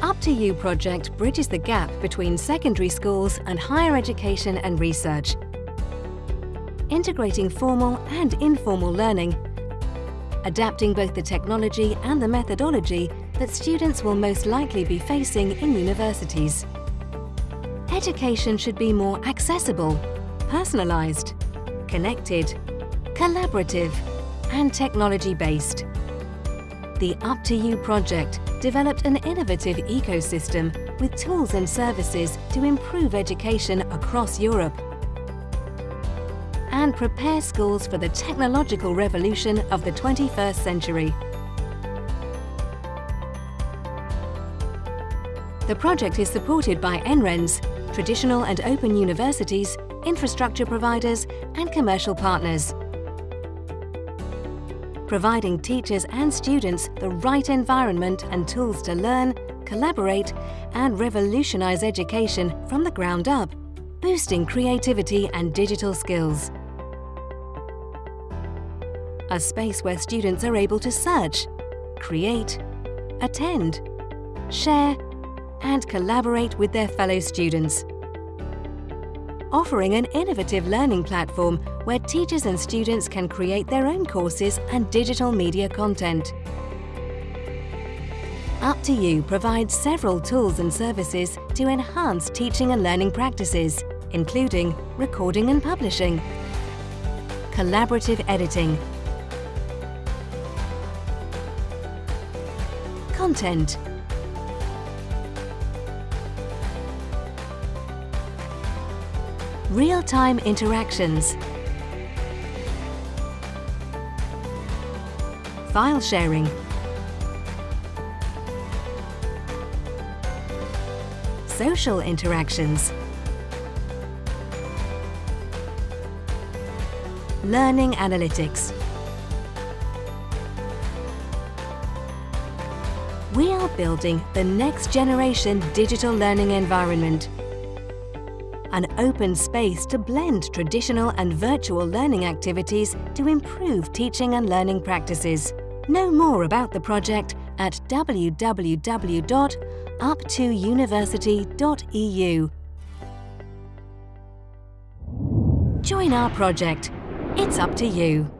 Up2U project bridges the gap between secondary schools and higher education and research, integrating formal and informal learning, adapting both the technology and the methodology that students will most likely be facing in universities. Education should be more accessible, personalised, connected, collaborative and technology-based. The Up2U project developed an innovative ecosystem with tools and services to improve education across Europe and prepare schools for the technological revolution of the 21st century. The project is supported by NRENS, traditional and open universities, infrastructure providers and commercial partners providing teachers and students the right environment and tools to learn, collaborate and revolutionise education from the ground up, boosting creativity and digital skills. A space where students are able to search, create, attend, share and collaborate with their fellow students offering an innovative learning platform where teachers and students can create their own courses and digital media content. Up2U provides several tools and services to enhance teaching and learning practices, including recording and publishing, collaborative editing, content, real-time interactions, file sharing, social interactions, learning analytics. We are building the next generation digital learning environment an open space to blend traditional and virtual learning activities to improve teaching and learning practices. Know more about the project at www.up2university.eu. Join our project. It's up to you.